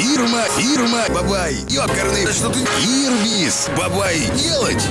Ирма, Ирма, бабай. Ёкарный, да что ты... Ирвис, бабай, делать.